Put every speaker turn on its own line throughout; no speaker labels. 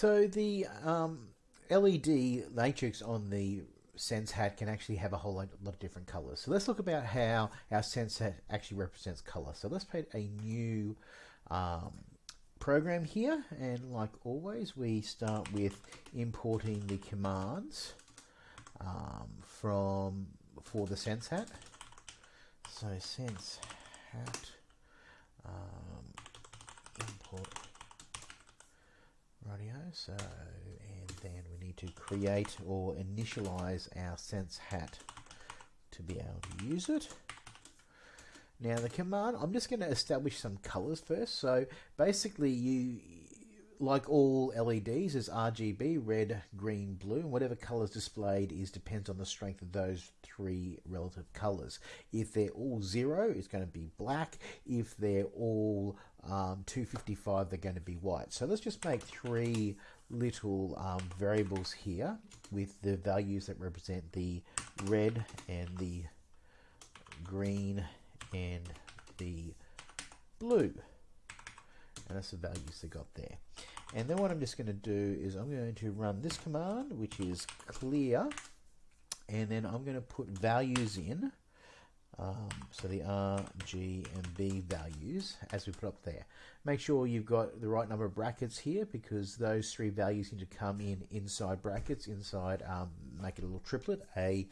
So the um, LED matrix on the Sense hat can actually have a whole lot, of different colors. So let's look about how our Sense hat actually represents color. So let's create a new um, program here and like always we start with importing the commands um, from for the sense hat so sense hat so uh, and then we need to create or initialize our sense hat to be able to use it now the command, I'm just going to establish some colors first. So basically you, like all LEDs, is RGB, red, green, blue, and whatever colors displayed is depends on the strength of those three relative colors. If they're all zero, it's going to be black. If they're all um, 255, they're going to be white. So let's just make three little um, variables here with the values that represent the red and the green and the blue. And that's the values they got there. And then what I'm just going to do is I'm going to run this command, which is clear, and then I'm going to put values in. Um, so the R, G, and B values as we put up there. Make sure you've got the right number of brackets here because those three values need to come in inside brackets, inside, um, make it a little triplet, a,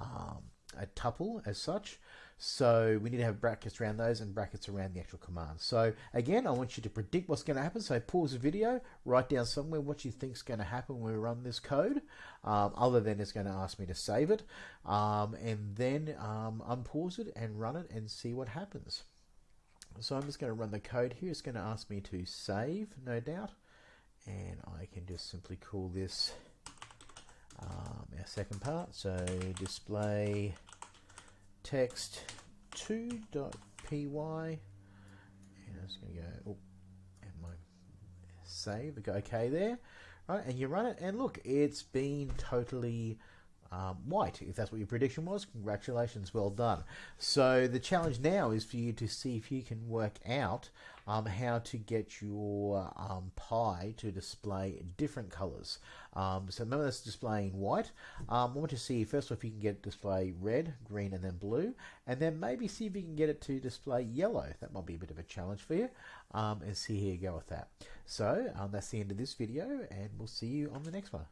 um, a tuple as such. So we need to have brackets around those and brackets around the actual command. So again, I want you to predict what's going to happen. So pause the video, write down somewhere what you think is going to happen when we run this code, um, other than it's going to ask me to save it, um, and then um, unpause it and run it and see what happens. So I'm just going to run the code here. It's going to ask me to save, no doubt, and I can just simply call this um, our second part. So display text 2.py and I'm just going to go oh, and my save. Go okay there. Right and you run it and look it's been totally um, white if that's what your prediction was congratulations well done so the challenge now is for you to see if you can work out um, how to get your um, Pi to display different colors. Um, so remember that's displaying white. Um, I want to see first if you can get it display red, green and then blue and then maybe see if you can get it to display yellow. That might be a bit of a challenge for you um, and see how you go with that. So um, that's the end of this video and we'll see you on the next one.